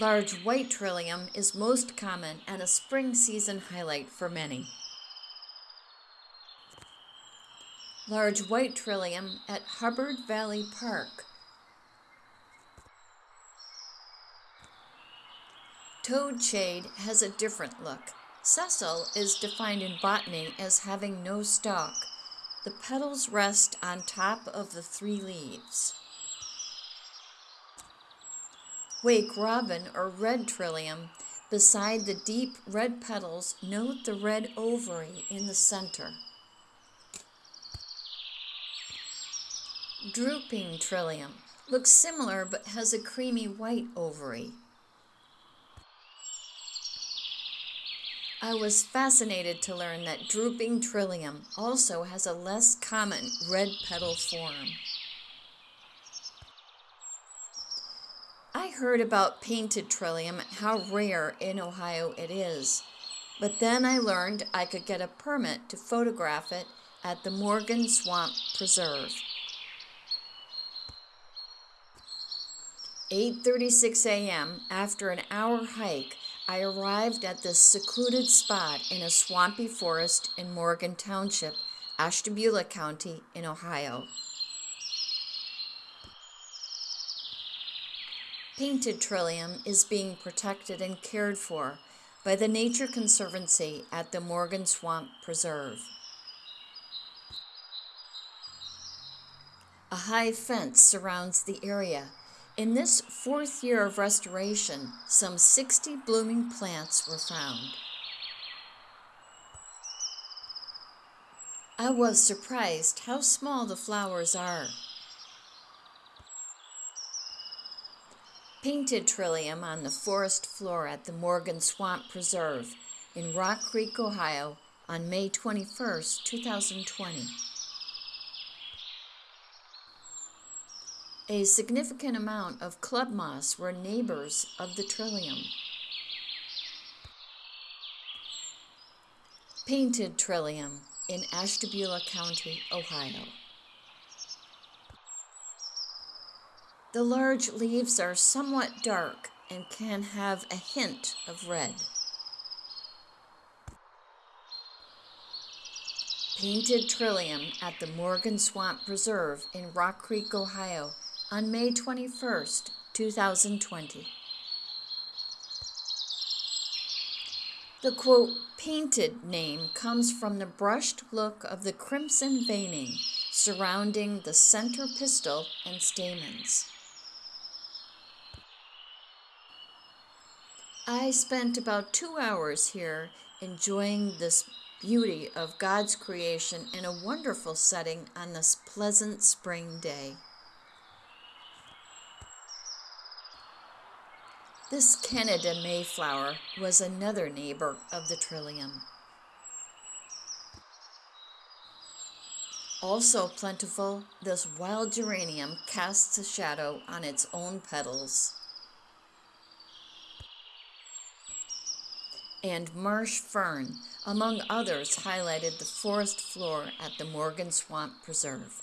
Large white trillium is most common and a spring season highlight for many. Large white trillium at Hubbard Valley Park. Toadshade has a different look. Sessile is defined in botany as having no stalk. The petals rest on top of the three leaves. Wake robin or red trillium. Beside the deep red petals, note the red ovary in the center. Drooping trillium looks similar but has a creamy white ovary. I was fascinated to learn that drooping trillium also has a less common red petal form. Heard about painted trillium how rare in Ohio it is. But then I learned I could get a permit to photograph it at the Morgan Swamp Preserve. 8:36 a.m. after an hour hike, I arrived at this secluded spot in a swampy forest in Morgan Township, Ashtabula County in Ohio. Painted trillium is being protected and cared for by the Nature Conservancy at the Morgan Swamp Preserve. A high fence surrounds the area. In this fourth year of restoration, some 60 blooming plants were found. I was surprised how small the flowers are. Painted trillium on the forest floor at the Morgan Swamp Preserve in Rock Creek, Ohio on May 21, 2020. A significant amount of club moss were neighbors of the trillium. Painted trillium in Ashtabula County, Ohio. The large leaves are somewhat dark and can have a hint of red. Painted Trillium at the Morgan Swamp Preserve in Rock Creek, Ohio on May 21, 2020. The quote, painted name comes from the brushed look of the crimson veining surrounding the center pistil and stamens. I spent about two hours here enjoying this beauty of God's creation in a wonderful setting on this pleasant spring day. This Canada Mayflower was another neighbor of the trillium. Also plentiful, this wild geranium casts a shadow on its own petals. And marsh fern, among others, highlighted the forest floor at the Morgan Swamp Preserve.